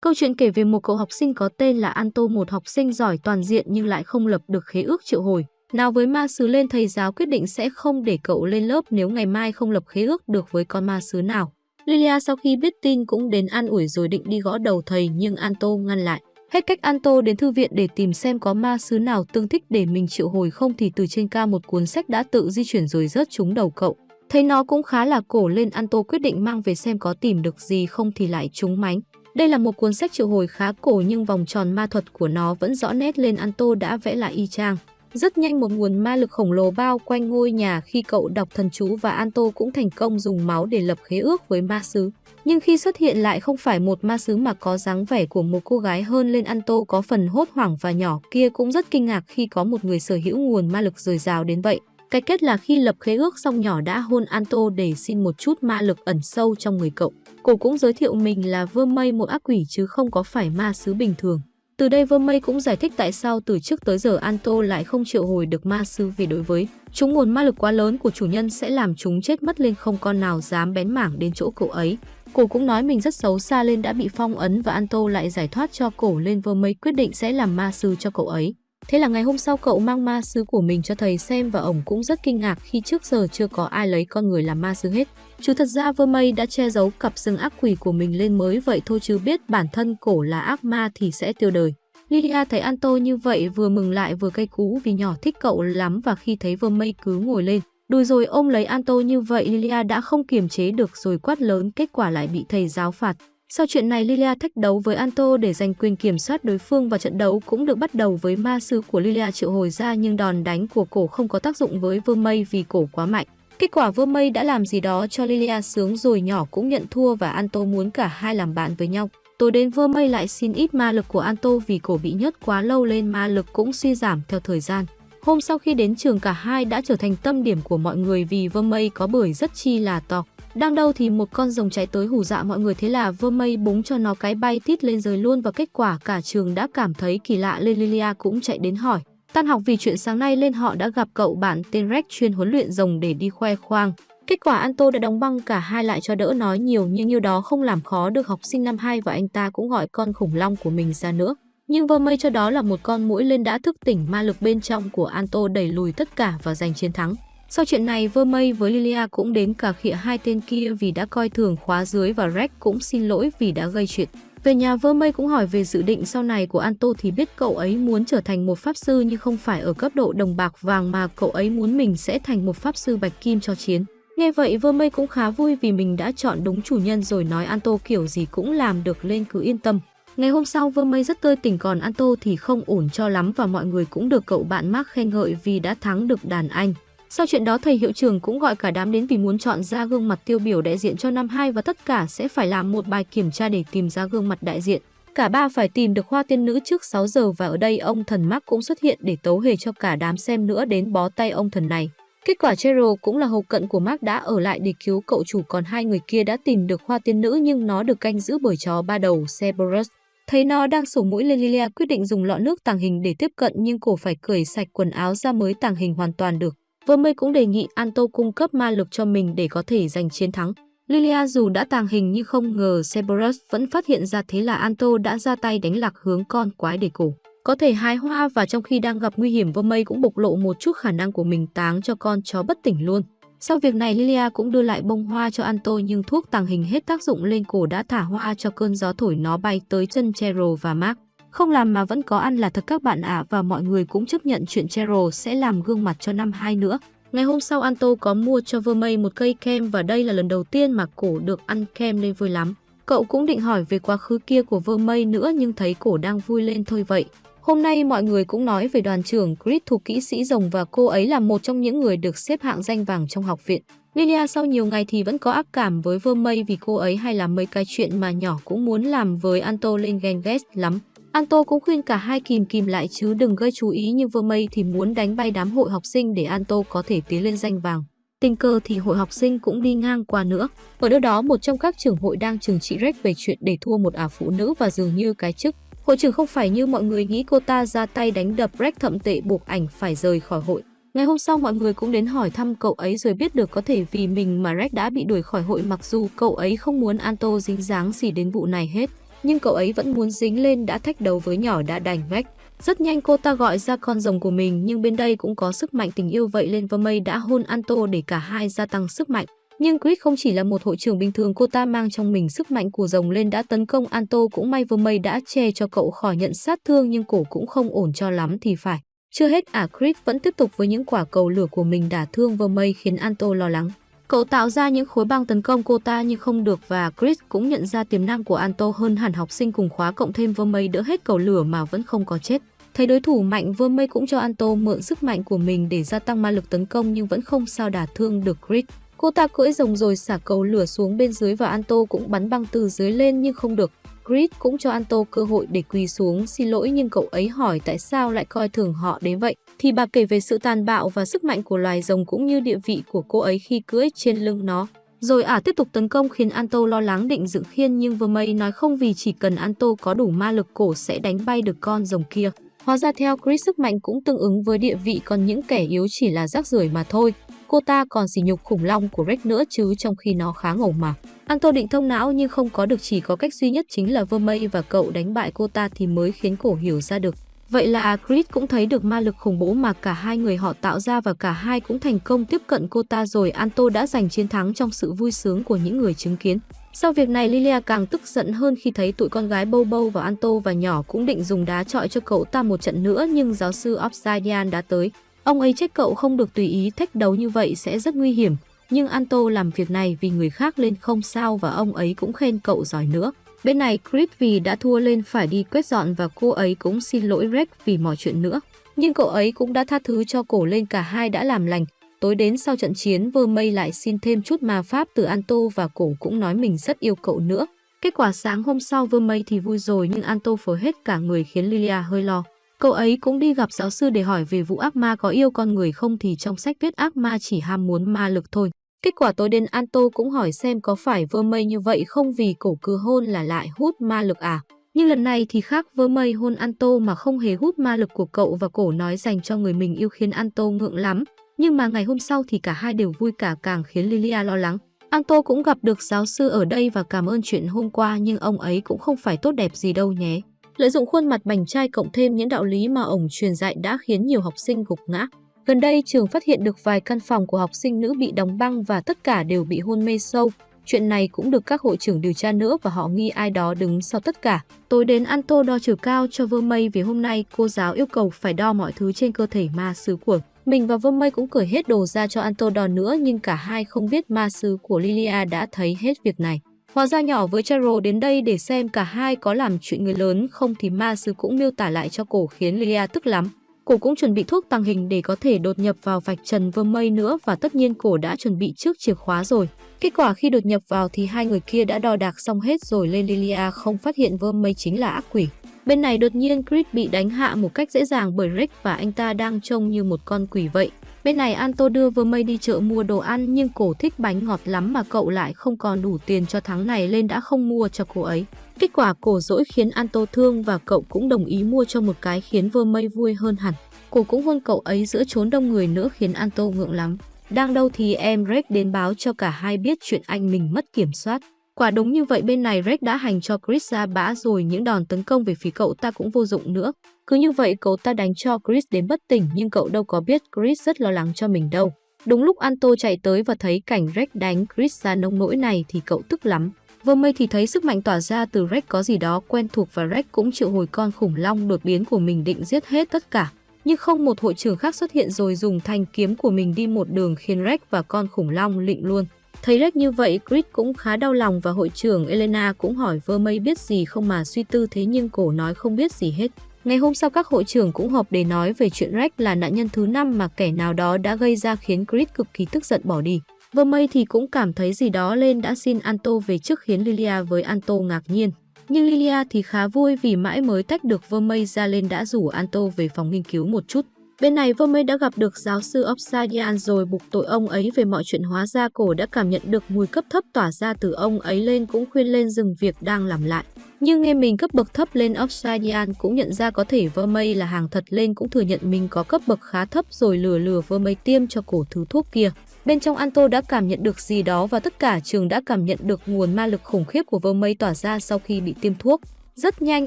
Câu chuyện kể về một cậu học sinh có tên là Anto, một học sinh giỏi toàn diện nhưng lại không lập được khế ước triệu hồi. Nào với ma sứ lên thầy giáo quyết định sẽ không để cậu lên lớp nếu ngày mai không lập khế ước được với con ma sứ nào. Lilia sau khi biết tin cũng đến an ủi rồi định đi gõ đầu thầy nhưng Anto ngăn lại. Hết cách Anto đến thư viện để tìm xem có ma sứ nào tương thích để mình triệu hồi không thì từ trên ca một cuốn sách đã tự di chuyển rồi rớt trúng đầu cậu. Thấy nó cũng khá là cổ lên Anto quyết định mang về xem có tìm được gì không thì lại trúng mánh. Đây là một cuốn sách triệu hồi khá cổ nhưng vòng tròn ma thuật của nó vẫn rõ nét lên Anto đã vẽ lại y chang. Rất nhanh một nguồn ma lực khổng lồ bao quanh ngôi nhà khi cậu đọc thần chú và Anto cũng thành công dùng máu để lập khế ước với ma sứ. Nhưng khi xuất hiện lại không phải một ma sứ mà có dáng vẻ của một cô gái hơn lên Anto có phần hốt hoảng và nhỏ kia cũng rất kinh ngạc khi có một người sở hữu nguồn ma lực dồi dào đến vậy. Cái kết là khi lập khế ước xong nhỏ đã hôn Anto để xin một chút ma lực ẩn sâu trong người cậu. Cô cũng giới thiệu mình là vơ mây, một ác quỷ chứ không có phải ma sứ bình thường. Từ đây vơ mây cũng giải thích tại sao từ trước tới giờ Anto lại không triệu hồi được ma sư vì đối với chúng nguồn ma lực quá lớn của chủ nhân sẽ làm chúng chết mất lên không con nào dám bén mảng đến chỗ cậu ấy. Cô cũng nói mình rất xấu xa lên đã bị phong ấn và Anto lại giải thoát cho cổ lên vơ mây quyết định sẽ làm ma sư cho cậu ấy. Thế là ngày hôm sau cậu mang ma sứ của mình cho thầy xem và ổng cũng rất kinh ngạc khi trước giờ chưa có ai lấy con người làm ma sứ hết. Chứ thật ra vơ mây đã che giấu cặp sừng ác quỷ của mình lên mới vậy thôi chứ biết bản thân cổ là ác ma thì sẽ tiêu đời. Lilia thấy Anto như vậy vừa mừng lại vừa cay cú vì nhỏ thích cậu lắm và khi thấy vơ mây cứ ngồi lên. Đùi rồi ôm lấy Anto như vậy Lilia đã không kiềm chế được rồi quát lớn kết quả lại bị thầy giáo phạt. Sau chuyện này, Lilia thách đấu với Anto để giành quyền kiểm soát đối phương và trận đấu cũng được bắt đầu với ma sư của Lilia triệu hồi ra nhưng đòn đánh của cổ không có tác dụng với Vương Mây vì cổ quá mạnh. Kết quả Vương Mây đã làm gì đó cho Lilia sướng rồi nhỏ cũng nhận thua và Anto muốn cả hai làm bạn với nhau. Tối đến Vương Mây lại xin ít ma lực của Anto vì cổ bị nhớt quá lâu lên ma lực cũng suy giảm theo thời gian. Hôm sau khi đến trường cả hai đã trở thành tâm điểm của mọi người vì Vương Mây có bưởi rất chi là to. Đang đâu thì một con rồng chạy tới hù dạ mọi người thế là vơ mây búng cho nó cái bay tít lên rời luôn và kết quả cả trường đã cảm thấy kỳ lạ lên Lilia cũng chạy đến hỏi. Tan học vì chuyện sáng nay lên họ đã gặp cậu bạn tên Rex chuyên huấn luyện rồng để đi khoe khoang. Kết quả Anto đã đóng băng cả hai lại cho đỡ nói nhiều nhưng như đó không làm khó được học sinh năm 2 và anh ta cũng gọi con khủng long của mình ra nữa. Nhưng vơ mây cho đó là một con mũi lên đã thức tỉnh ma lực bên trong của Anto đẩy lùi tất cả và giành chiến thắng. Sau chuyện này, Vơ Mây với Lilia cũng đến cả khịa hai tên kia vì đã coi thường khóa dưới và Rex cũng xin lỗi vì đã gây chuyện. Về nhà Vơ Mây cũng hỏi về dự định sau này của Anto thì biết cậu ấy muốn trở thành một pháp sư nhưng không phải ở cấp độ đồng bạc vàng mà cậu ấy muốn mình sẽ thành một pháp sư bạch kim cho chiến. Nghe vậy Vơ Mây cũng khá vui vì mình đã chọn đúng chủ nhân rồi nói Anto kiểu gì cũng làm được lên cứ yên tâm. Ngày hôm sau Vơ Mây rất tươi tỉnh còn Anto thì không ổn cho lắm và mọi người cũng được cậu bạn Mark khen ngợi vì đã thắng được đàn anh. Sau chuyện đó, thầy hiệu trưởng cũng gọi cả đám đến vì muốn chọn ra gương mặt tiêu biểu đại diện cho năm 2 và tất cả sẽ phải làm một bài kiểm tra để tìm ra gương mặt đại diện. Cả ba phải tìm được hoa tiên nữ trước 6 giờ và ở đây ông thần Mark cũng xuất hiện để tấu hề cho cả đám xem nữa đến bó tay ông thần này. Kết quả Cheryl cũng là hậu cận của Mark đã ở lại để cứu cậu chủ còn hai người kia đã tìm được hoa tiên nữ nhưng nó được canh giữ bởi chó ba đầu, Cerberus. Thấy nó đang sổ mũi lên Lilia, quyết định dùng lọ nước tàng hình để tiếp cận nhưng cổ phải cởi sạch quần áo ra mới tàng hình hoàn toàn được. Vermey cũng đề nghị Anto cung cấp ma lực cho mình để có thể giành chiến thắng. Lilia dù đã tàng hình nhưng không ngờ Cerberus vẫn phát hiện ra thế là Anto đã ra tay đánh lạc hướng con quái để cổ. Có thể hái hoa và trong khi đang gặp nguy hiểm Vermey cũng bộc lộ một chút khả năng của mình táng cho con chó bất tỉnh luôn. Sau việc này, Lilia cũng đưa lại bông hoa cho Anto nhưng thuốc tàng hình hết tác dụng lên cổ đã thả hoa cho cơn gió thổi nó bay tới chân Cheryl và Mark. Không làm mà vẫn có ăn là thật các bạn ạ, và mọi người cũng chấp nhận chuyện Cheryl sẽ làm gương mặt cho năm hai nữa. Ngày hôm sau, Anto có mua cho Vermey một cây kem và đây là lần đầu tiên mà cổ được ăn kem nên vui lắm. Cậu cũng định hỏi về quá khứ kia của Vermey nữa nhưng thấy cổ đang vui lên thôi vậy. Hôm nay mọi người cũng nói về đoàn trưởng Chris thuộc kỹ sĩ rồng và cô ấy là một trong những người được xếp hạng danh vàng trong học viện. Lilia sau nhiều ngày thì vẫn có ác cảm với Vermey vì cô ấy hay làm mấy cái chuyện mà nhỏ cũng muốn làm với Anto lên ghen ghét lắm. Anto cũng khuyên cả hai kìm kìm lại chứ đừng gây chú ý như Mây thì muốn đánh bay đám hội học sinh để Anto có thể tiến lên danh vàng. Tình cờ thì hội học sinh cũng đi ngang qua nữa. Ở đâu đó, một trong các trưởng hội đang trừng trị Rex về chuyện để thua một ả phụ nữ và dường như cái chức. Hội trưởng không phải như mọi người nghĩ cô ta ra tay đánh đập Rex thậm tệ buộc ảnh phải rời khỏi hội. Ngày hôm sau, mọi người cũng đến hỏi thăm cậu ấy rồi biết được có thể vì mình mà Rex đã bị đuổi khỏi hội mặc dù cậu ấy không muốn Anto dính dáng gì đến vụ này hết nhưng cậu ấy vẫn muốn dính lên đã thách đấu với nhỏ đã đành vách Rất nhanh cô ta gọi ra con rồng của mình, nhưng bên đây cũng có sức mạnh tình yêu vậy lên và mây đã hôn Anto để cả hai gia tăng sức mạnh. Nhưng Chris không chỉ là một hội trưởng bình thường, cô ta mang trong mình sức mạnh của rồng lên đã tấn công Anto cũng may Vermey đã che cho cậu khỏi nhận sát thương, nhưng cổ cũng không ổn cho lắm thì phải. Chưa hết à Chris vẫn tiếp tục với những quả cầu lửa của mình đả thương Vermey khiến Anto lo lắng. Cậu tạo ra những khối băng tấn công cô ta nhưng không được và Chris cũng nhận ra tiềm năng của Anto hơn hẳn học sinh cùng khóa cộng thêm Vermey đỡ hết cầu lửa mà vẫn không có chết. Thấy đối thủ mạnh, Vermey cũng cho Anto mượn sức mạnh của mình để gia tăng ma lực tấn công nhưng vẫn không sao đả thương được Chris. Cô ta cưỡi rồng rồi xả cầu lửa xuống bên dưới và Anto cũng bắn băng từ dưới lên nhưng không được. Chris cũng cho Anto cơ hội để quỳ xuống xin lỗi nhưng cậu ấy hỏi tại sao lại coi thường họ đến vậy. Thì bà kể về sự tàn bạo và sức mạnh của loài rồng cũng như địa vị của cô ấy khi cưỡi trên lưng nó. Rồi ả à, tiếp tục tấn công khiến Anto lo lắng định dựng khiên nhưng Vermey nói không vì chỉ cần Anto có đủ ma lực cổ sẽ đánh bay được con rồng kia. Hóa ra theo Chris sức mạnh cũng tương ứng với địa vị còn những kẻ yếu chỉ là rác rưởi mà thôi. Cô ta còn sỉ nhục khủng long của Rex nữa chứ trong khi nó khá ngầu mà. Anto định thông não nhưng không có được, chỉ có cách duy nhất chính là Vermey và cậu đánh bại cô ta thì mới khiến cổ hiểu ra được. Vậy là Chris cũng thấy được ma lực khủng bố mà cả hai người họ tạo ra và cả hai cũng thành công tiếp cận cô ta rồi Anto đã giành chiến thắng trong sự vui sướng của những người chứng kiến. Sau việc này, Lilia càng tức giận hơn khi thấy tụi con gái bâu bâu và Anto và nhỏ cũng định dùng đá trọi cho cậu ta một trận nữa, nhưng giáo sư Obsidian đã tới. Ông ấy trách cậu không được tùy ý thách đấu như vậy sẽ rất nguy hiểm. Nhưng Anto làm việc này vì người khác lên không sao và ông ấy cũng khen cậu giỏi nữa. Bên này, Chris vì đã thua lên phải đi quét dọn và cô ấy cũng xin lỗi Rex vì mọi chuyện nữa. Nhưng cậu ấy cũng đã tha thứ cho cổ lên cả hai đã làm lành. Tối đến sau trận chiến vơ mây lại xin thêm chút ma pháp từ Anto và cổ cũng nói mình rất yêu cậu nữa. Kết quả sáng hôm sau vơ mây thì vui rồi nhưng Anto phở hết cả người khiến Lilia hơi lo. Cậu ấy cũng đi gặp giáo sư để hỏi về vụ ác ma có yêu con người không thì trong sách viết ác ma chỉ ham muốn ma lực thôi. Kết quả tối đến Anto cũng hỏi xem có phải vơ mây như vậy không vì cổ cứ hôn là lại hút ma lực à. Nhưng lần này thì khác, vơ mây hôn Anto mà không hề hút ma lực của cậu và cổ nói dành cho người mình yêu khiến Anto ngượng lắm. Nhưng mà ngày hôm sau thì cả hai đều vui cả càng khiến Lilia lo lắng. Anto cũng gặp được giáo sư ở đây và cảm ơn chuyện hôm qua, nhưng ông ấy cũng không phải tốt đẹp gì đâu nhé. Lợi dụng khuôn mặt bành trai cộng thêm những đạo lý mà ổng truyền dạy đã khiến nhiều học sinh gục ngã. Gần đây, trường phát hiện được vài căn phòng của học sinh nữ bị đóng băng và tất cả đều bị hôn mê sâu. Chuyện này cũng được các hội trưởng điều tra nữa và họ nghi ai đó đứng sau tất cả. Tối đến Anto đo chiều cao cho Vơ Mây vì hôm nay cô giáo yêu cầu phải đo mọi thứ trên cơ thể ma sứ của mình và Vơ Mây cũng cởi hết đồ ra cho Anto đo nữa, nhưng cả hai không biết ma sứ của Lilia đã thấy hết việc này. Hóa ra nhỏ với Charo đến đây để xem cả hai có làm chuyện người lớn không thì ma sứ cũng miêu tả lại cho cổ khiến Lilia tức lắm. Cổ cũng chuẩn bị thuốc tăng hình để có thể đột nhập vào vạch trần vơ mây nữa và tất nhiên cổ đã chuẩn bị trước chìa khóa rồi. Kết quả khi đột nhập vào thì hai người kia đã đo đạc xong hết rồi lên Lilia không phát hiện vơ mây chính là ác quỷ. Bên này đột nhiên Chris bị đánh hạ một cách dễ dàng bởi Rick và anh ta đang trông như một con quỷ vậy. Bên này Anto đưa vơ mây đi chợ mua đồ ăn nhưng cổ thích bánh ngọt lắm mà cậu lại không còn đủ tiền cho tháng này lên đã không mua cho cô ấy. Kết quả cổ dỗi khiến Anto thương và cậu cũng đồng ý mua cho một cái khiến vơ mây vui hơn hẳn. Cô cũng hôn cậu ấy giữa chốn đông người nữa khiến Anto ngượng lắm. Đang đâu thì em Rex đến báo cho cả hai biết chuyện anh mình mất kiểm soát. Quả đúng như vậy bên này Rex đã hành cho Chris ra bã rồi, những đòn tấn công về phía cậu ta cũng vô dụng nữa. Cứ như vậy cậu ta đánh cho Chris đến bất tỉnh, nhưng cậu đâu có biết Chris rất lo lắng cho mình đâu. Đúng lúc Anto chạy tới và thấy cảnh Rex đánh Chris ra nông nỗi này thì cậu tức lắm. Vừa mây thì thấy sức mạnh tỏa ra từ Rex có gì đó quen thuộc và Rex cũng triệu hồi con khủng long đột biến của mình định giết hết tất cả. Nhưng không một hội trưởng khác xuất hiện rồi dùng thanh kiếm của mình đi một đường khiến Rex và con khủng long lịnh luôn. Thấy Rex như vậy, Chris cũng khá đau lòng và hội trưởng Elena cũng hỏi vơ mây biết gì không mà suy tư thế nhưng cổ nói không biết gì hết. Ngày hôm sau các hội trưởng cũng họp để nói về chuyện Rex là nạn nhân thứ năm mà kẻ nào đó đã gây ra khiến Chris cực kỳ tức giận bỏ đi. Vơ mây thì cũng cảm thấy gì đó lên đã xin Anto về trước khiến Lilia với Anto ngạc nhiên. Nhưng Lilia thì khá vui vì mãi mới tách được Vơ mây ra lên đã rủ Anto về phòng nghiên cứu một chút. Bên này Vermey đã gặp được giáo sư Obsidian rồi buộc tội ông ấy về mọi chuyện hóa ra cổ đã cảm nhận được mùi cấp thấp tỏa ra từ ông ấy lên cũng khuyên lên dừng việc đang làm lại. Nhưng nghe mình cấp bậc thấp lên, Obsidian cũng nhận ra có thể Vermey là hàng thật lên cũng thừa nhận mình có cấp bậc khá thấp rồi lừa lừa Vermey tiêm cho cổ thứ thuốc kia. Bên trong Anto đã cảm nhận được gì đó và tất cả trường đã cảm nhận được nguồn ma lực khủng khiếp của Vermey tỏa ra sau khi bị tiêm thuốc. Rất nhanh,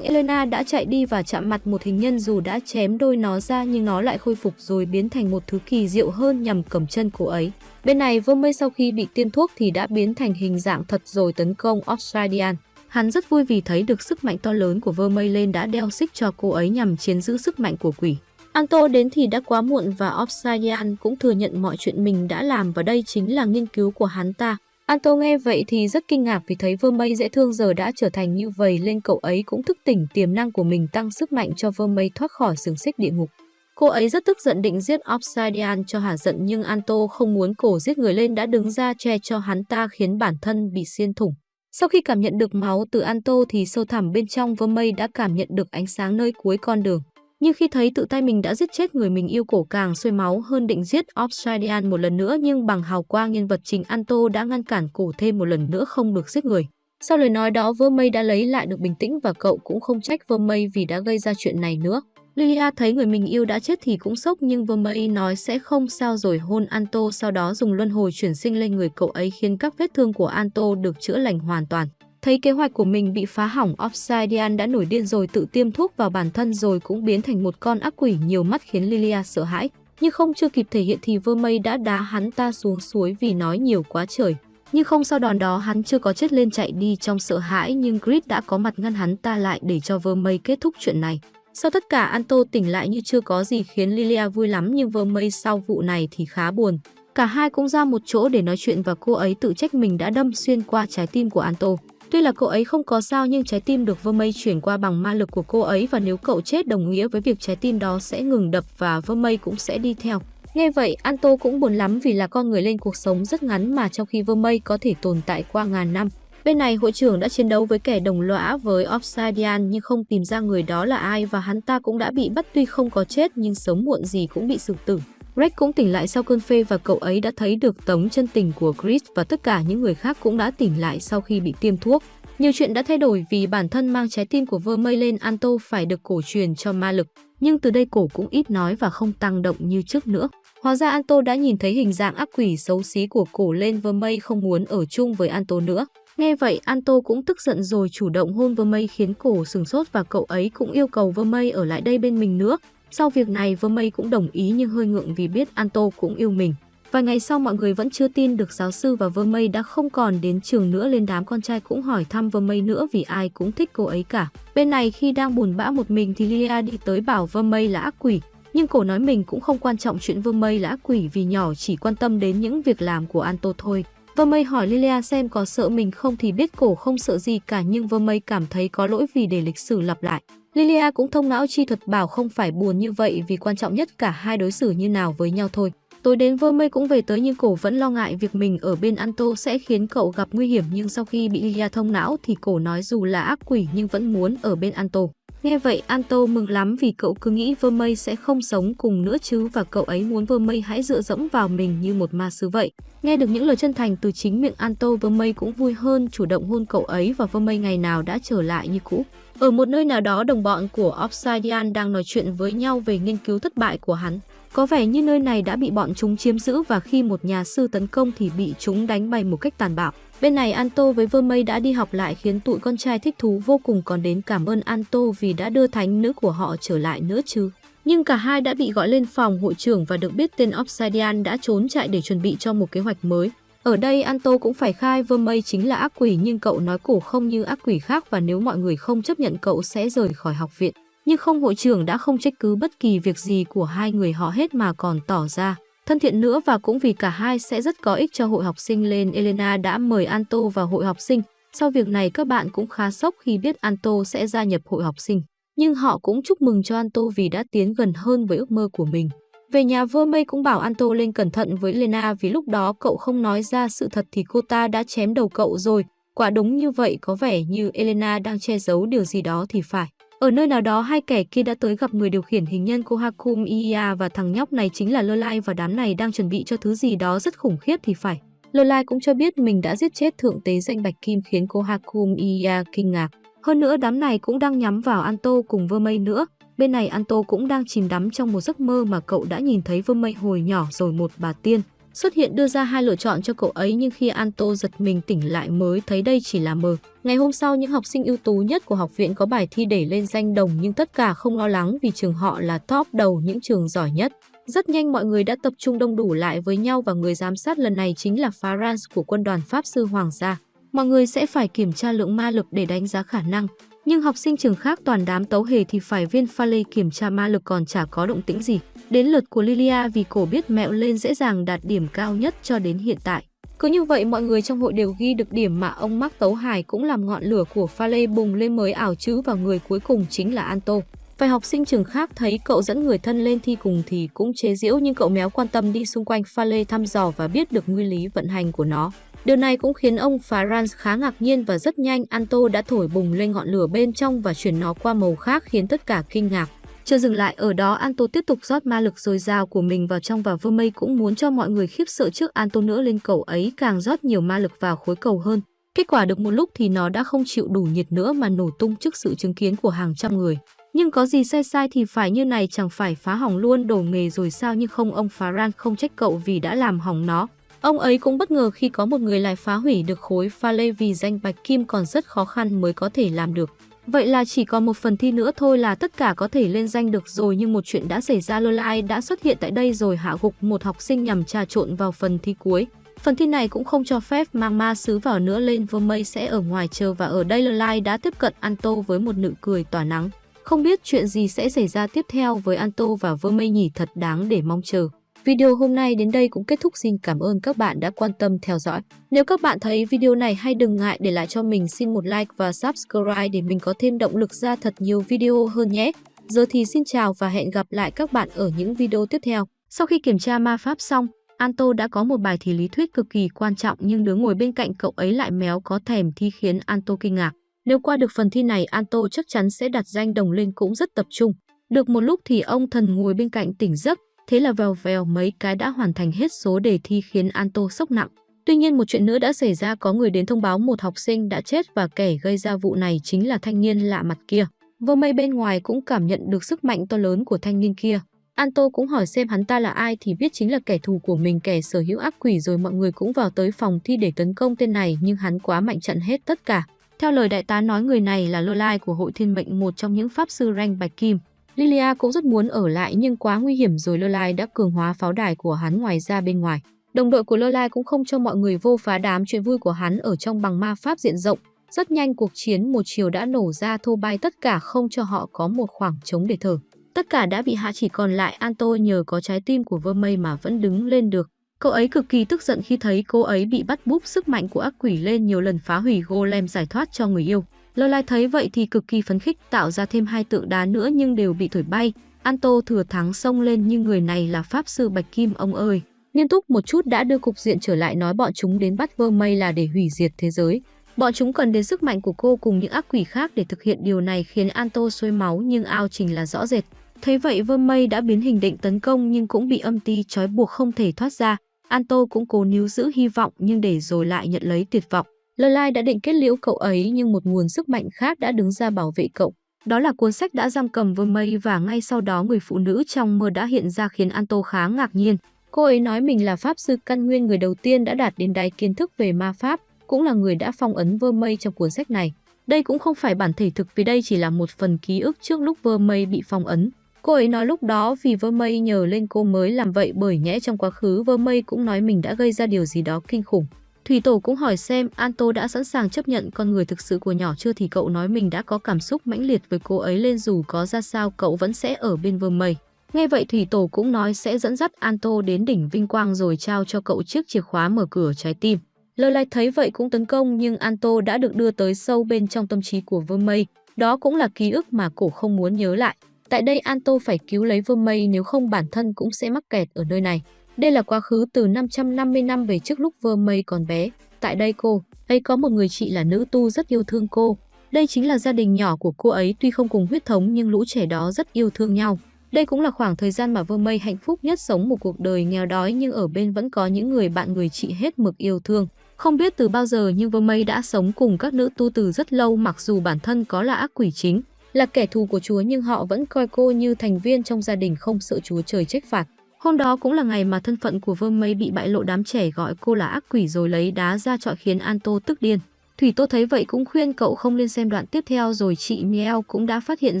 Elena đã chạy đi và chạm mặt một hình nhân dù đã chém đôi nó ra nhưng nó lại khôi phục rồi biến thành một thứ kỳ diệu hơn nhằm cầm chân cô ấy. Bên này Vermey sau khi bị tiêm thuốc thì đã biến thành hình dạng thật rồi tấn công Obsidian. Hắn rất vui vì thấy được sức mạnh to lớn của Vermey lên đã đeo xích cho cô ấy nhằm chiến giữ sức mạnh của quỷ. Anto đến thì đã quá muộn và Obsidian cũng thừa nhận mọi chuyện mình đã làm và đây chính là nghiên cứu của hắn ta. Anto nghe vậy thì rất kinh ngạc vì thấy Vermey dễ thương giờ đã trở thành như vậy lên cậu ấy cũng thức tỉnh, tiềm năng của mình tăng sức mạnh cho Vermey thoát khỏi xiềng xích địa ngục. Cô ấy rất tức giận định giết Obsidian cho hả giận nhưng Anto không muốn cổ giết người lên đã đứng ra che cho hắn ta khiến bản thân bị xiên thủng. Sau khi cảm nhận được máu từ Anto thì sâu thẳm bên trong Vermey đã cảm nhận được ánh sáng nơi cuối con đường. Nhưng khi thấy tự tay mình đã giết chết người mình yêu cổ càng xuôi máu hơn định giết Obsidian một lần nữa nhưng bằng hào quang nhân vật chính Anto đã ngăn cản cổ thêm một lần nữa không được giết người. Sau lời nói đó Vermey đã lấy lại được bình tĩnh và cậu cũng không trách Vermey vì đã gây ra chuyện này nữa. Lilia thấy người mình yêu đã chết thì cũng sốc nhưng Vermey nói sẽ không sao rồi hôn Anto, sau đó dùng luân hồi chuyển sinh lên người cậu ấy khiến các vết thương của Anto được chữa lành hoàn toàn. Thấy kế hoạch của mình bị phá hỏng, Obsidian đã nổi điên rồi tự tiêm thuốc vào bản thân rồi cũng biến thành một con ác quỷ nhiều mắt khiến Lilia sợ hãi. Nhưng không chưa kịp thể hiện thì Vermey đã đá hắn ta xuống suối vì nói nhiều quá trời. Nhưng không sau đòn đó hắn chưa có chết lên chạy đi trong sợ hãi nhưng Grid đã có mặt ngăn hắn ta lại để cho Vermey kết thúc chuyện này. Sau tất cả Anto tỉnh lại như chưa có gì khiến Lilia vui lắm nhưng Vermey sau vụ này thì khá buồn. Cả hai cũng ra một chỗ để nói chuyện và cô ấy tự trách mình đã đâm xuyên qua trái tim của Anto. Tuy là cậu ấy không có sao nhưng trái tim được Vơ Mây chuyển qua bằng ma lực của cô ấy và nếu cậu chết đồng nghĩa với việc trái tim đó sẽ ngừng đập và Vơ Mây cũng sẽ đi theo. Nghe vậy, Anto cũng buồn lắm vì là con người lên cuộc sống rất ngắn mà trong khi Vơ Mây có thể tồn tại qua ngàn năm. Bên này, hội trưởng đã chiến đấu với kẻ đồng lõa với Obsidian nhưng không tìm ra người đó là ai và hắn ta cũng đã bị bắt tuy không có chết nhưng sớm muộn gì cũng bị xử tử. Greg cũng tỉnh lại sau cơn phê và cậu ấy đã thấy được tống chân tình của Chris và tất cả những người khác cũng đã tỉnh lại sau khi bị tiêm thuốc. Nhiều chuyện đã thay đổi vì bản thân mang trái tim của Vermey lên Anto phải được cổ truyền cho ma lực, nhưng từ đây cổ cũng ít nói và không tăng động như trước nữa. Hóa ra Anto đã nhìn thấy hình dạng ác quỷ xấu xí của cổ lên Vermey không muốn ở chung với Anto nữa. Nghe vậy Anto cũng tức giận rồi chủ động hôn Vermey khiến cổ sừng sốt và cậu ấy cũng yêu cầu Vermey ở lại đây bên mình nữa. Sau việc này Vermey cũng đồng ý nhưng hơi ngượng vì biết Anto cũng yêu mình. Vài ngày sau, mọi người vẫn chưa tin được giáo sư và Vermey đã không còn đến trường nữa, lên đám con trai cũng hỏi thăm Vermey nữa vì ai cũng thích cô ấy cả. Bên này, khi đang buồn bã một mình thì Lilia đi tới bảo Vermey là ác quỷ. Nhưng cổ nói mình cũng không quan trọng chuyện Vermey là ác quỷ vì nhỏ chỉ quan tâm đến những việc làm của Anto thôi. Vermey hỏi Lilia xem có sợ mình không thì biết cổ không sợ gì cả, nhưng Vermey cảm thấy có lỗi vì để lịch sử lặp lại. Lilia cũng thông não chi thuật bảo không phải buồn như vậy vì quan trọng nhất cả hai đối xử như nào với nhau thôi. Tối đến Vơ Mây cũng về tới nhưng cổ vẫn lo ngại việc mình ở bên Anto sẽ khiến cậu gặp nguy hiểm nhưng sau khi bị Lilia thông não thì cổ nói dù là ác quỷ nhưng vẫn muốn ở bên Anto. Nghe vậy, Anto mừng lắm vì cậu cứ nghĩ Vơ Mây sẽ không sống cùng nữa chứ và cậu ấy muốn Vơ Mây hãy dựa dẫm vào mình như một ma sứ vậy. Nghe được những lời chân thành từ chính miệng Anto Mây cũng vui hơn, chủ động hôn cậu ấy và Vơ Mây ngày nào đã trở lại như cũ. Ở một nơi nào đó đồng bọn của Obsidian đang nói chuyện với nhau về nghiên cứu thất bại của hắn. Có vẻ như nơi này đã bị bọn chúng chiếm giữ và khi một nhà sư tấn công thì bị chúng đánh bay một cách tàn bạo. Bên này Anto với Vermey đã đi học lại khiến tụi con trai thích thú vô cùng còn đến cảm ơn Anto vì đã đưa thánh nữ của họ trở lại nữa chứ. Nhưng cả hai đã bị gọi lên phòng hội trưởng và được biết tên Obsidian đã trốn chạy để chuẩn bị cho một kế hoạch mới. Ở đây Anto cũng phải khai Vermey chính là ác quỷ, nhưng cậu nói cổ không như ác quỷ khác và nếu mọi người không chấp nhận cậu sẽ rời khỏi học viện. Nhưng không, hội trưởng đã không trách cứ bất kỳ việc gì của hai người họ hết mà còn tỏ ra thân thiện nữa và cũng vì cả hai sẽ rất có ích cho hội học sinh lên Elena đã mời Anto vào hội học sinh. Sau việc này, các bạn cũng khá sốc khi biết Anto sẽ gia nhập hội học sinh. Nhưng họ cũng chúc mừng cho Anto vì đã tiến gần hơn với ước mơ của mình. Về nhà Vermey cũng bảo Anto lên cẩn thận với Lena vì lúc đó cậu không nói ra sự thật thì cô ta đã chém đầu cậu rồi. Quả đúng như vậy, có vẻ như Elena đang che giấu điều gì đó thì phải. Ở nơi nào đó, hai kẻ kia đã tới gặp người điều khiển hình nhân Kohakum, Iya và thằng nhóc này chính là Lơ Lai và đám này đang chuẩn bị cho thứ gì đó rất khủng khiếp thì phải. Lơ Lai cũng cho biết mình đã giết chết thượng tế danh Bạch Kim khiến Kohakum, Iya kinh ngạc. Hơn nữa, đám này cũng đang nhắm vào Anto cùng Vermey nữa. Bên này Anto cũng đang chìm đắm trong một giấc mơ mà cậu đã nhìn thấy vương mây hồi nhỏ rồi một bà tiên. xuất hiện đưa ra hai lựa chọn cho cậu ấy nhưng khi Anto giật mình tỉnh lại mới thấy đây chỉ là mơ. Ngày hôm sau, những học sinh ưu tú nhất của học viện có bài thi để lên danh đồng nhưng tất cả không lo lắng vì trường họ là top đầu những trường giỏi nhất. Rất nhanh mọi người đã tập trung đông đủ lại với nhau và người giám sát lần này chính là Farans của quân đoàn Pháp Sư Hoàng gia. Mọi người sẽ phải kiểm tra lượng ma lực để đánh giá khả năng. Nhưng học sinh trường khác toàn đám tấu hề thì phải viên pha lê kiểm tra ma lực còn chả có động tĩnh gì. Đến lượt của Lilia vì cổ biết mẹo lên dễ dàng đạt điểm cao nhất cho đến hiện tại. Cứ như vậy mọi người trong hội đều ghi được điểm mà ông Mark Tấu Hải cũng làm ngọn lửa của pha lê bùng lên mới ảo chứ và người cuối cùng chính là Anto. Vài học sinh trường khác thấy cậu dẫn người thân lên thi cùng thì cũng chế giễu nhưng cậu méo quan tâm đi xung quanh pha lê thăm dò và biết được nguyên lý vận hành của nó. Điều này cũng khiến ông Farans khá ngạc nhiên và rất nhanh Anto đã thổi bùng lên ngọn lửa bên trong và chuyển nó qua màu khác khiến tất cả kinh ngạc. Chưa dừng lại ở đó, Anto tiếp tục rót ma lực dồi dào của mình vào trong và Vermey cũng muốn cho mọi người khiếp sợ trước Anto nữa lên cầu ấy càng rót nhiều ma lực vào khối cầu hơn. Kết quả được một lúc thì nó đã không chịu đủ nhiệt nữa mà nổ tung trước sự chứng kiến của hàng trăm người. Nhưng có gì sai sai thì phải như này, chẳng phải phá hỏng luôn đổ nghề rồi sao nhưng không, ông Faran không trách cậu vì đã làm hỏng nó. Ông ấy cũng bất ngờ khi có một người lại phá hủy được khối pha lê vì danh bạch kim còn rất khó khăn mới có thể làm được. Vậy là chỉ còn một phần thi nữa thôi là tất cả có thể lên danh được rồi nhưng một chuyện đã xảy ra, Lolai đã xuất hiện tại đây rồi, hạ gục một học sinh nhằm trà trộn vào phần thi cuối. Phần thi này cũng không cho phép mang ma sứ vào nữa, lên Vermey sẽ ở ngoài chờ và ở đây Lolai đã tiếp cận Anto với một nụ cười tỏa nắng. Không biết chuyện gì sẽ xảy ra tiếp theo với Anto và Vermey nhỉ thật đáng để mong chờ. Video hôm nay đến đây cũng kết thúc xin cảm ơn các bạn đã quan tâm theo dõi. Nếu các bạn thấy video này hay đừng ngại để lại cho mình xin một like và subscribe để mình có thêm động lực ra thật nhiều video hơn nhé. Giờ thì xin chào và hẹn gặp lại các bạn ở những video tiếp theo. Sau khi kiểm tra ma pháp xong, Anto đã có một bài thi lý thuyết cực kỳ quan trọng nhưng đứa ngồi bên cạnh cậu ấy lại méo có thèm thi khiến Anto kinh ngạc. Nếu qua được phần thi này Anto chắc chắn sẽ đặt danh đồng lên cũng rất tập trung. Được một lúc thì ông thần ngồi bên cạnh tỉnh giấc, Thế là vèo vèo mấy cái đã hoàn thành hết số đề thi khiến Anto sốc nặng. Tuy nhiên một chuyện nữa đã xảy ra có người đến thông báo một học sinh đã chết và kẻ gây ra vụ này chính là thanh niên lạ mặt kia. Vô mây bên ngoài cũng cảm nhận được sức mạnh to lớn của thanh niên kia. Anto cũng hỏi xem hắn ta là ai thì biết chính là kẻ thù của mình kẻ sở hữu ác quỷ rồi mọi người cũng vào tới phòng thi để tấn công tên này nhưng hắn quá mạnh trận hết tất cả. Theo lời đại tá nói, người này là lô lai của hội thiên mệnh, một trong những pháp sư rank bạch kim. Lilia cũng rất muốn ở lại, nhưng quá nguy hiểm rồi lô Lai đã cường hóa pháo đài của hắn ngoài ra bên ngoài. Đồng đội của lô Lai cũng không cho mọi người vô phá đám chuyện vui của hắn ở trong bằng ma pháp diện rộng. Rất nhanh cuộc chiến, một chiều đã nổ ra, thô bay tất cả không cho họ có một khoảng trống để thở. Tất cả đã bị hạ chỉ còn lại, Anto nhờ có trái tim của Vermey mà vẫn đứng lên được. Cậu ấy cực kỳ tức giận khi thấy cô ấy bị bắt búp sức mạnh của ác quỷ lên nhiều lần phá hủy golem giải thoát cho người yêu. Lơ lai thấy vậy thì cực kỳ phấn khích, tạo ra thêm hai tượng đá nữa nhưng đều bị thổi bay. Anto thừa thắng xông lên nhưng người này là pháp sư Bạch Kim, ông ơi. Nghiêm túc một chút đã đưa cục diện trở lại nói bọn chúng đến bắt vơ mây là để hủy diệt thế giới. Bọn chúng cần đến sức mạnh của cô cùng những ác quỷ khác để thực hiện điều này khiến Anto sôi máu nhưng ao trình là rõ rệt. Thấy vậy vơ mây đã biến hình định tấn công nhưng cũng bị âm ti trói buộc không thể thoát ra. Anto cũng cố níu giữ hy vọng nhưng để rồi lại nhận lấy tuyệt vọng. Lơ Lai đã định kết liễu cậu ấy nhưng một nguồn sức mạnh khác đã đứng ra bảo vệ cậu. Đó là cuốn sách đã giam cầm với mây và ngay sau đó người phụ nữ trong mơ đã hiện ra khiến Anto khá ngạc nhiên. Cô ấy nói mình là pháp sư căn nguyên người đầu tiên đã đạt đến đáy kiến thức về ma pháp, cũng là người đã phong ấn vơ mây trong cuốn sách này. Đây cũng không phải bản thể thực vì đây chỉ là một phần ký ức trước lúc vơ mây bị phong ấn. Cô ấy nói lúc đó vì vơ mây nhờ lên cô mới làm vậy bởi nhẽ trong quá khứ vơ mây cũng nói mình đã gây ra điều gì đó kinh khủng. Thủy Tổ cũng hỏi xem Anto đã sẵn sàng chấp nhận con người thực sự của nhỏ chưa thì cậu nói mình đã có cảm xúc mãnh liệt với cô ấy lên dù có ra sao cậu vẫn sẽ ở bên Vơ mây. Nghe vậy Thủy Tổ cũng nói sẽ dẫn dắt Anto đến đỉnh vinh quang rồi trao cho cậu chiếc chìa khóa mở cửa trái tim. Lơ lai thấy vậy cũng tấn công nhưng Anto đã được đưa tới sâu bên trong tâm trí của Vơ mây. Đó cũng là ký ức mà cổ không muốn nhớ lại. Tại đây Anto phải cứu lấy vương mây nếu không bản thân cũng sẽ mắc kẹt ở nơi này. Đây là quá khứ từ 550 năm về trước lúc Vương mây còn bé. Tại đây cô ấy có một người chị là nữ tu rất yêu thương cô. Đây chính là gia đình nhỏ của cô ấy tuy không cùng huyết thống nhưng lũ trẻ đó rất yêu thương nhau. Đây cũng là khoảng thời gian mà Vương Mây hạnh phúc nhất sống một cuộc đời nghèo đói nhưng ở bên vẫn có những người bạn người chị hết mực yêu thương. Không biết từ bao giờ nhưng Vương Mây đã sống cùng các nữ tu từ rất lâu mặc dù bản thân có là ác quỷ chính, là kẻ thù của Chúa nhưng họ vẫn coi cô như thành viên trong gia đình không sợ Chúa trời trách phạt. Hôm đó cũng là ngày mà thân phận của Vương Mây bị bại lộ đám trẻ gọi cô là ác quỷ rồi lấy đá ra trọi khiến Anto tức điên. Thủy Tô thấy vậy cũng khuyên cậu không nên xem đoạn tiếp theo rồi chị Miel cũng đã phát hiện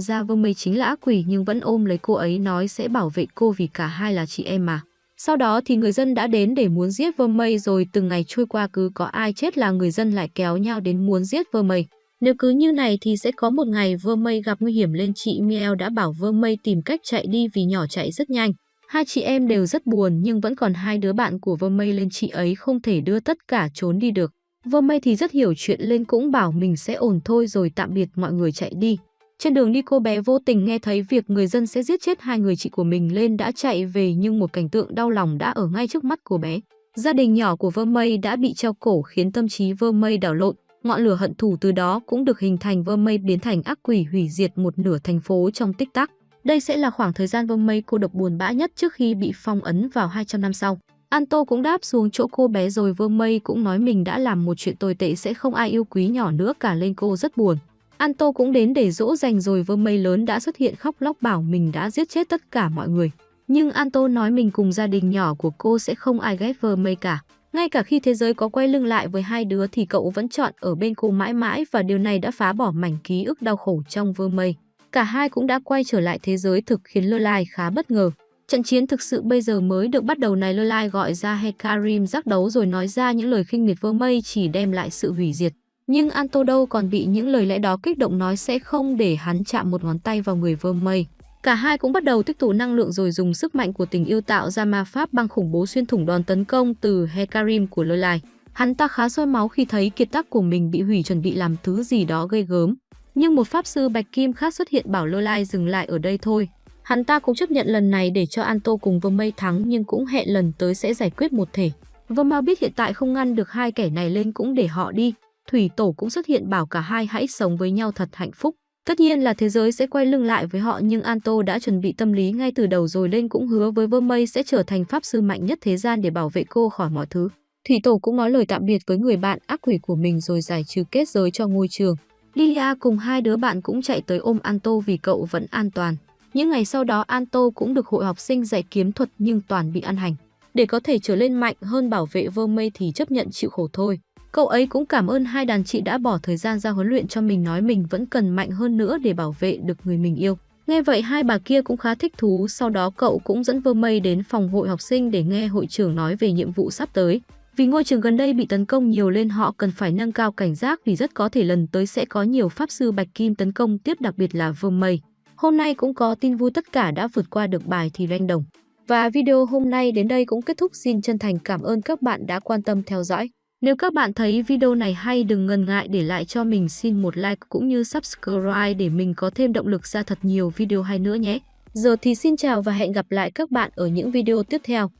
ra Vương Mây chính là ác quỷ nhưng vẫn ôm lấy cô ấy nói sẽ bảo vệ cô vì cả hai là chị em mà. Sau đó thì người dân đã đến để muốn giết Vương Mây rồi từng ngày trôi qua cứ có ai chết là người dân lại kéo nhau đến muốn giết Vương Mây. Nếu cứ như này thì sẽ có một ngày vơ Mây gặp nguy hiểm lên chị Miel đã bảo vơ Mây tìm cách chạy đi vì nhỏ chạy rất nhanh. Hai chị em đều rất buồn nhưng vẫn còn hai đứa bạn của vơ Mây lên chị ấy không thể đưa tất cả trốn đi được. Vơ Mây thì rất hiểu chuyện lên cũng bảo mình sẽ ổn thôi rồi tạm biệt mọi người chạy đi. Trên đường đi cô bé vô tình nghe thấy việc người dân sẽ giết chết hai người chị của mình lên đã chạy về nhưng một cảnh tượng đau lòng đã ở ngay trước mắt cô bé. Gia đình nhỏ của Vơ Mây đã bị treo cổ khiến tâm trí Vơ Mây đảo lộn, ngọn lửa hận thù từ đó cũng được hình thành Vơ Mây biến thành ác quỷ hủy diệt một nửa thành phố trong tích tắc. Đây sẽ là khoảng thời gian Vơ Mây cô độc buồn bã nhất trước khi bị phong ấn vào 200 năm sau. Anto cũng đáp xuống chỗ cô bé rồi Vơ Mây cũng nói mình đã làm một chuyện tồi tệ sẽ không ai yêu quý nhỏ nữa cả lên cô rất buồn. Anto cũng đến để dỗ dành rồi Vơ Mây lớn đã xuất hiện khóc lóc bảo mình đã giết chết tất cả mọi người. Nhưng Anto nói mình cùng gia đình nhỏ của cô sẽ không ai ghét Vơ Mây cả. Ngay cả khi thế giới có quay lưng lại với hai đứa thì cậu vẫn chọn ở bên cô mãi mãi và điều này đã phá bỏ mảnh ký ức đau khổ trong Vơ Mây. Cả hai cũng đã quay trở lại thế giới thực khiến Lơ Lai khá bất ngờ. Trận chiến thực sự bây giờ mới được bắt đầu này Lơ Lai gọi ra Hekarim giác đấu rồi nói ra những lời khinh miệt Vơ Mây chỉ đem lại sự hủy diệt. Nhưng Antodo đâu còn bị những lời lẽ đó kích động nói sẽ không để hắn chạm một ngón tay vào người Vơ Mây. Cả hai cũng bắt đầu tích tụ năng lượng rồi dùng sức mạnh của tình yêu tạo ra ma pháp băng khủng bố xuyên thủng đòn tấn công từ Hekarim của Lôi Lai. Hắn ta khá sôi máu khi thấy kiệt tác của mình bị hủy chuẩn bị làm thứ gì đó gây gớm. Nhưng một pháp sư Bạch Kim khác xuất hiện bảo Lôi Lai dừng lại ở đây thôi. Hắn ta cũng chấp nhận lần này để cho Anto cùng Vương Mây thắng, nhưng cũng hẹn lần tới sẽ giải quyết một thể. Vương Mao biết hiện tại không ngăn được hai kẻ này lên cũng để họ đi. Thủy Tổ cũng xuất hiện bảo cả hai hãy sống với nhau thật hạnh phúc. Tất nhiên là thế giới sẽ quay lưng lại với họ, nhưng Anto đã chuẩn bị tâm lý ngay từ đầu rồi lên cũng hứa với Vermey Mây sẽ trở thành pháp sư mạnh nhất thế gian để bảo vệ cô khỏi mọi thứ. Thủy Tổ cũng nói lời tạm biệt với người bạn ác quỷ của mình rồi giải trừ kết giới cho ngôi trường. Lilia cùng hai đứa bạn cũng chạy tới ôm Anto vì cậu vẫn an toàn. Những ngày sau đó, Anto cũng được hội học sinh dạy kiếm thuật nhưng toàn bị ăn hành. Để có thể trở lên mạnh hơn bảo vệ Vermey mây thì chấp nhận chịu khổ thôi. Cậu ấy cũng cảm ơn hai đàn chị đã bỏ thời gian ra huấn luyện cho mình nói mình vẫn cần mạnh hơn nữa để bảo vệ được người mình yêu. Nghe vậy hai bà kia cũng khá thích thú, sau đó cậu cũng dẫn Vơ Mây đến phòng hội học sinh để nghe hội trưởng nói về nhiệm vụ sắp tới. Vì ngôi trường gần đây bị tấn công nhiều lên họ cần phải nâng cao cảnh giác vì rất có thể lần tới sẽ có nhiều pháp sư Bạch Kim tấn công tiếp đặc biệt là Vương Mây. Hôm nay cũng có tin vui tất cả đã vượt qua được bài thì ranh đồng. Và video hôm nay đến đây cũng kết thúc xin chân thành cảm ơn các bạn đã quan tâm theo dõi. Nếu các bạn thấy video này hay, đừng ngần ngại để lại cho mình xin một like cũng như subscribe để mình có thêm động lực ra thật nhiều video hay nữa nhé. Giờ thì xin chào và hẹn gặp lại các bạn ở những video tiếp theo.